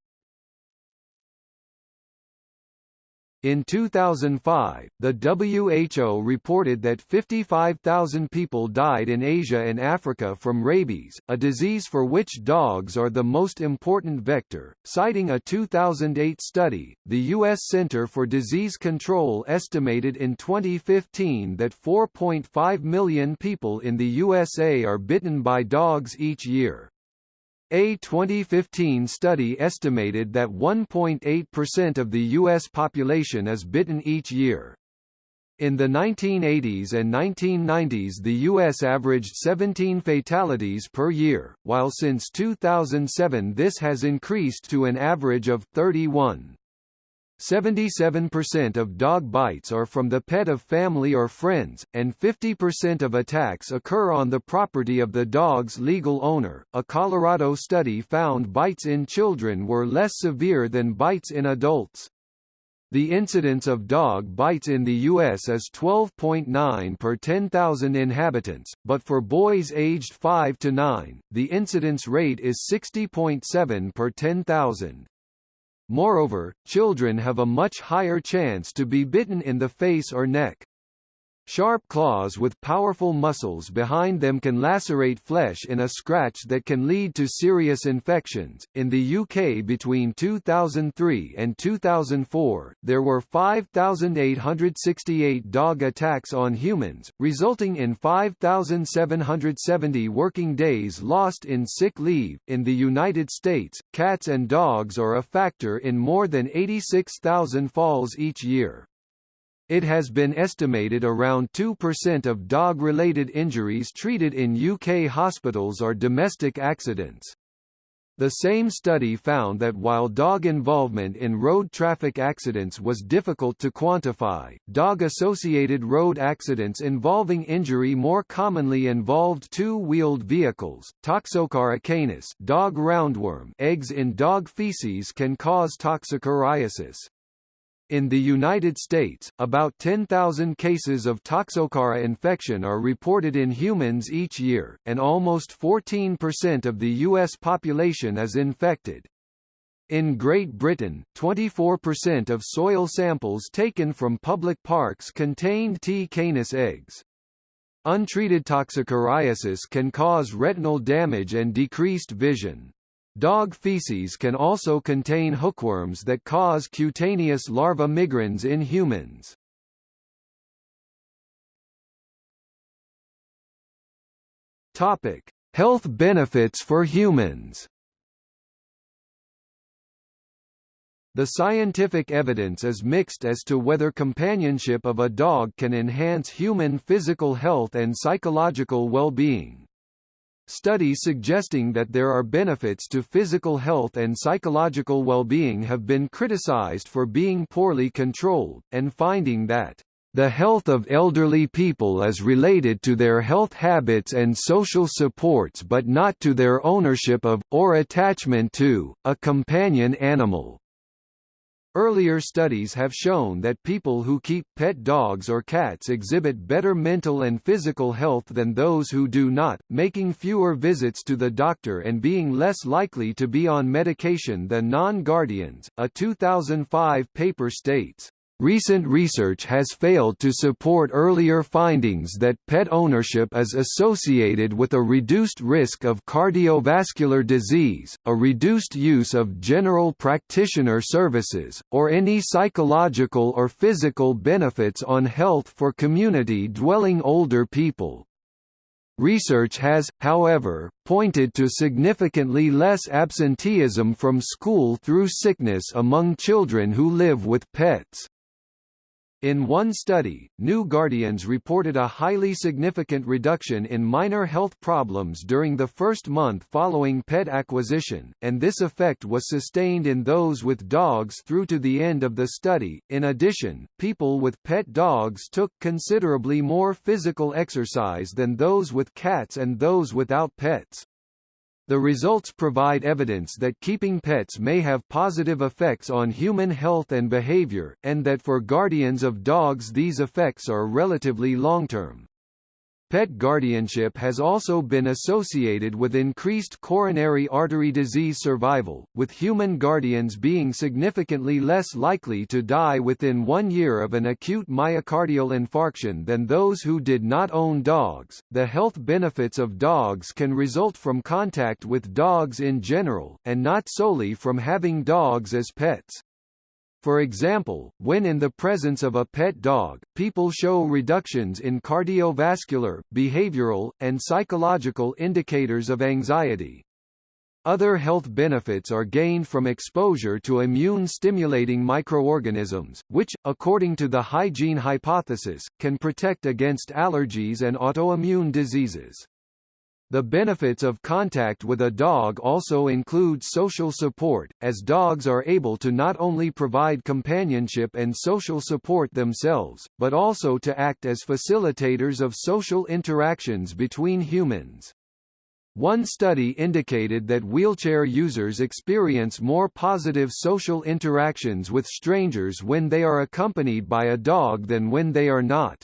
In 2005, the WHO reported that 55,000 people died in Asia and Africa from rabies, a disease for which dogs are the most important vector. Citing a 2008 study, the U.S. Center for Disease Control estimated in 2015 that 4.5 million people in the USA are bitten by dogs each year. A 2015 study estimated that 1.8% of the U.S. population is bitten each year. In the 1980s and 1990s the U.S. averaged 17 fatalities per year, while since 2007 this has increased to an average of 31. 77% of dog bites are from the pet of family or friends, and 50% of attacks occur on the property of the dog's legal owner. A Colorado study found bites in children were less severe than bites in adults. The incidence of dog bites in the U.S. is 12.9 per 10,000 inhabitants, but for boys aged 5 to 9, the incidence rate is 60.7 per 10,000. Moreover, children have a much higher chance to be bitten in the face or neck. Sharp claws with powerful muscles behind them can lacerate flesh in a scratch that can lead to serious infections. In the UK between 2003 and 2004, there were 5,868 dog attacks on humans, resulting in 5,770 working days lost in sick leave. In the United States, cats and dogs are a factor in more than 86,000 falls each year. It has been estimated around 2% of dog-related injuries treated in UK hospitals are domestic accidents. The same study found that while dog involvement in road traffic accidents was difficult to quantify, dog-associated road accidents involving injury more commonly involved two-wheeled vehicles. Toxocara canis dog roundworm eggs in dog feces can cause toxocariasis. In the United States, about 10,000 cases of Toxocara infection are reported in humans each year, and almost 14% of the U.S. population is infected. In Great Britain, 24% of soil samples taken from public parks contained T. canis eggs. Untreated toxocariasis can cause retinal damage and decreased vision. Dog feces can also contain hookworms that cause cutaneous larva migrans in humans. Topic: Health benefits for humans. The scientific evidence is mixed as to whether companionship of a dog can enhance human physical health and psychological well-being. Studies suggesting that there are benefits to physical health and psychological well-being have been criticized for being poorly controlled, and finding that the health of elderly people is related to their health habits and social supports but not to their ownership of, or attachment to, a companion animal. Earlier studies have shown that people who keep pet dogs or cats exhibit better mental and physical health than those who do not, making fewer visits to the doctor and being less likely to be on medication than non-guardians, a 2005 paper states. Recent research has failed to support earlier findings that pet ownership is associated with a reduced risk of cardiovascular disease, a reduced use of general practitioner services, or any psychological or physical benefits on health for community-dwelling older people. Research has, however, pointed to significantly less absenteeism from school through sickness among children who live with pets. In one study, New Guardians reported a highly significant reduction in minor health problems during the first month following pet acquisition, and this effect was sustained in those with dogs through to the end of the study. In addition, people with pet dogs took considerably more physical exercise than those with cats and those without pets. The results provide evidence that keeping pets may have positive effects on human health and behavior, and that for guardians of dogs these effects are relatively long-term. Pet guardianship has also been associated with increased coronary artery disease survival, with human guardians being significantly less likely to die within one year of an acute myocardial infarction than those who did not own dogs. The health benefits of dogs can result from contact with dogs in general, and not solely from having dogs as pets. For example, when in the presence of a pet dog, people show reductions in cardiovascular, behavioral, and psychological indicators of anxiety. Other health benefits are gained from exposure to immune-stimulating microorganisms, which, according to the hygiene hypothesis, can protect against allergies and autoimmune diseases. The benefits of contact with a dog also include social support, as dogs are able to not only provide companionship and social support themselves, but also to act as facilitators of social interactions between humans. One study indicated that wheelchair users experience more positive social interactions with strangers when they are accompanied by a dog than when they are not.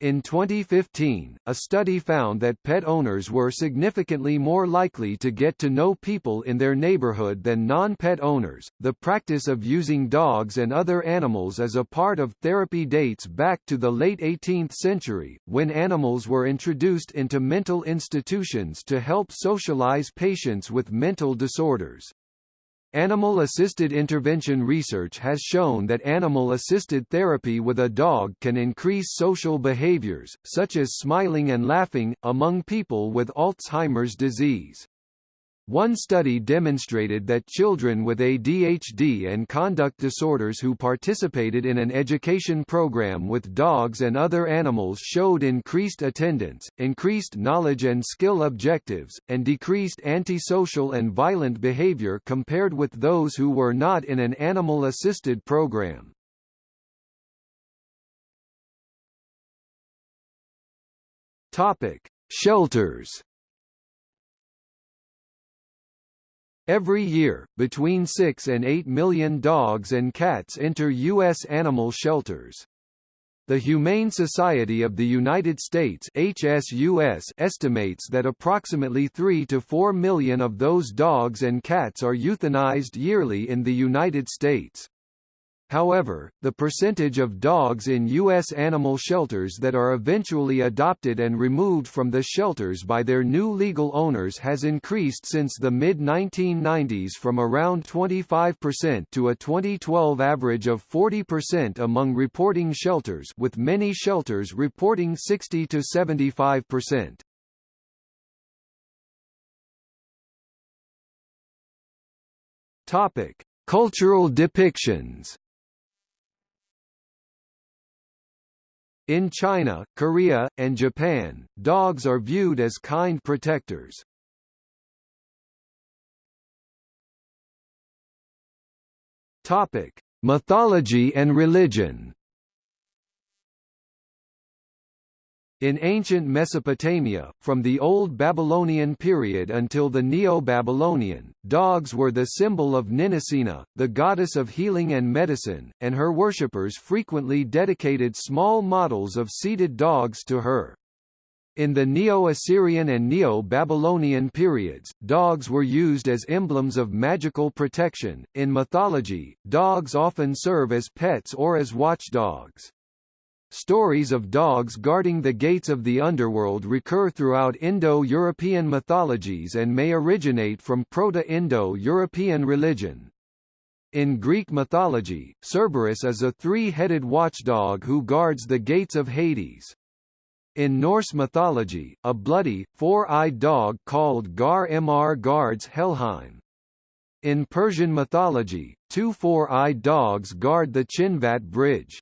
In 2015, a study found that pet owners were significantly more likely to get to know people in their neighborhood than non-pet owners. The practice of using dogs and other animals as a part of therapy dates back to the late 18th century, when animals were introduced into mental institutions to help socialize patients with mental disorders. Animal-assisted intervention research has shown that animal-assisted therapy with a dog can increase social behaviors, such as smiling and laughing, among people with Alzheimer's disease. One study demonstrated that children with ADHD and conduct disorders who participated in an education program with dogs and other animals showed increased attendance, increased knowledge and skill objectives, and decreased antisocial and violent behavior compared with those who were not in an animal-assisted program. Topic: Shelters Every year, between 6 and 8 million dogs and cats enter U.S. animal shelters. The Humane Society of the United States HSUS estimates that approximately 3 to 4 million of those dogs and cats are euthanized yearly in the United States. However, the percentage of dogs in U.S. animal shelters that are eventually adopted and removed from the shelters by their new legal owners has increased since the mid-1990s from around 25% to a 2012 average of 40% among reporting shelters with many shelters reporting 60 to 75%. Topic: Cultural depictions In China, Korea, and Japan, dogs are viewed as kind protectors. Topic: Mythology and religion. In ancient Mesopotamia, from the Old Babylonian period until the Neo-Babylonian, dogs were the symbol of Ninisina, the goddess of healing and medicine, and her worshippers frequently dedicated small models of seated dogs to her. In the Neo-Assyrian and Neo-Babylonian periods, dogs were used as emblems of magical protection. In mythology, dogs often serve as pets or as watchdogs. Stories of dogs guarding the gates of the underworld recur throughout Indo-European mythologies and may originate from Proto-Indo-European religion. In Greek mythology, Cerberus is a three-headed watchdog who guards the gates of Hades. In Norse mythology, a bloody, four-eyed dog called Garmr guards Helheim. In Persian mythology, two four-eyed dogs guard the Chinvat Bridge.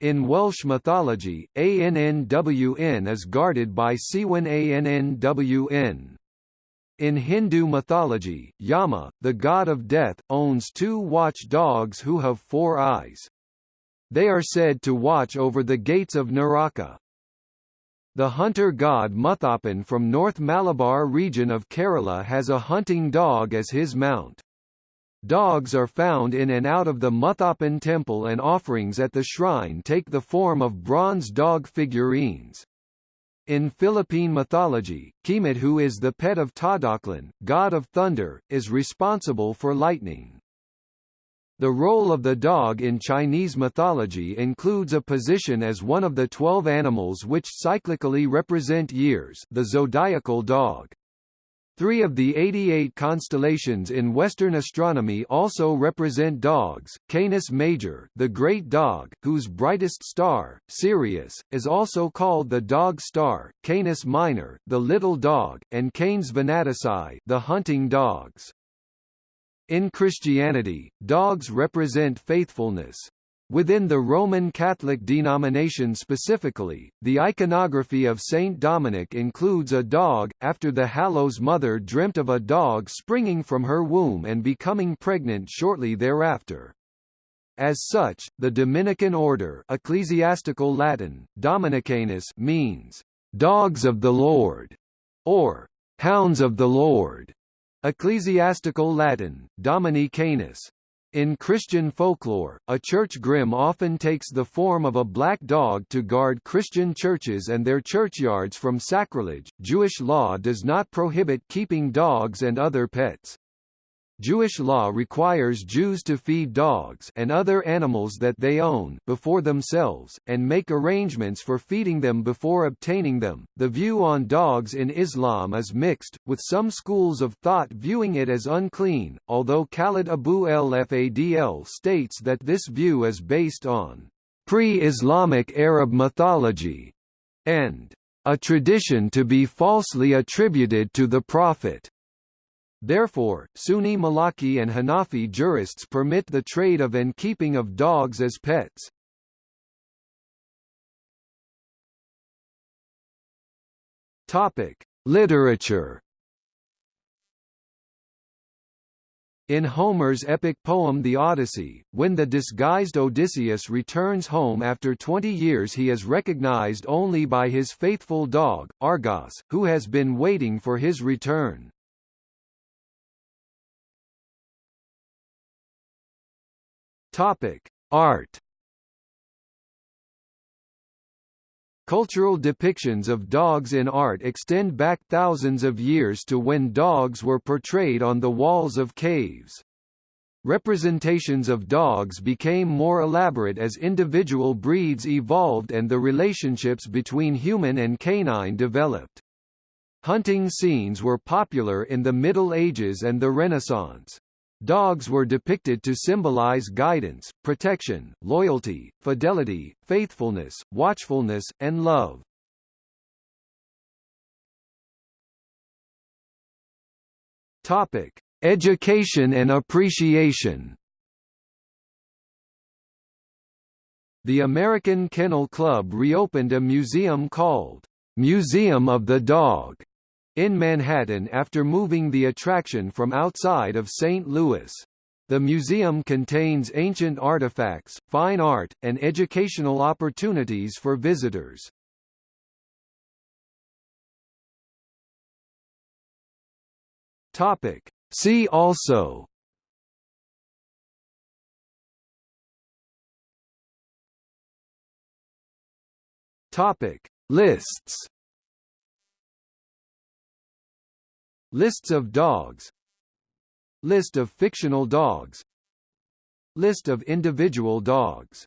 In Welsh mythology, Annwn is guarded by Cŵn Annwn. In Hindu mythology, Yama, the god of death, owns two watch dogs who have four eyes. They are said to watch over the gates of Naraka. The hunter god Muthappan from North Malabar region of Kerala has a hunting dog as his mount. Dogs are found in and out of the Muthappan temple and offerings at the shrine take the form of bronze dog figurines. In Philippine mythology, Kimat who is the pet of Tadaklan, god of thunder, is responsible for lightning. The role of the dog in Chinese mythology includes a position as one of the twelve animals which cyclically represent years the zodiacal dog. Three of the 88 constellations in Western astronomy also represent dogs. Canis Major, the Great Dog, whose brightest star, Sirius, is also called the Dog Star, Canis Minor, the Little Dog, and Canes Venatici, the Hunting Dogs. In Christianity, dogs represent faithfulness. Within the Roman Catholic denomination specifically, the iconography of Saint Dominic includes a dog, after the Hallows mother dreamt of a dog springing from her womb and becoming pregnant shortly thereafter. As such, the Dominican order ecclesiastical Latin, Dominicanus means, "...dogs of the Lord", or "...hounds of the Lord", ecclesiastical Latin, Domini canis, in Christian folklore, a church grim often takes the form of a black dog to guard Christian churches and their churchyards from sacrilege. Jewish law does not prohibit keeping dogs and other pets. Jewish law requires Jews to feed dogs and other animals that they own before themselves, and make arrangements for feeding them before obtaining them. The view on dogs in Islam is mixed, with some schools of thought viewing it as unclean, although Khaled Abou El Fadl states that this view is based on pre-Islamic Arab mythology and a tradition to be falsely attributed to the Prophet. Therefore, Sunni Maliki and Hanafi jurists permit the trade of and keeping of dogs as pets. Topic: Literature. In Homer's epic poem The Odyssey, when the disguised Odysseus returns home after 20 years he is recognized only by his faithful dog, Argos, who has been waiting for his return. Topic: Art. Cultural depictions of dogs in art extend back thousands of years to when dogs were portrayed on the walls of caves. Representations of dogs became more elaborate as individual breeds evolved and the relationships between human and canine developed. Hunting scenes were popular in the Middle Ages and the Renaissance. Dogs were depicted to symbolize guidance, protection, loyalty, fidelity, faithfulness, watchfulness, and love. Topic: Education and appreciation. The American Kennel Club reopened a museum called Museum of the Dog in Manhattan after moving the attraction from outside of St. Louis. The museum contains ancient artifacts, fine art, and educational opportunities for visitors. Topic. See also Topic. Lists Lists of dogs. List of fictional dogs. List of individual dogs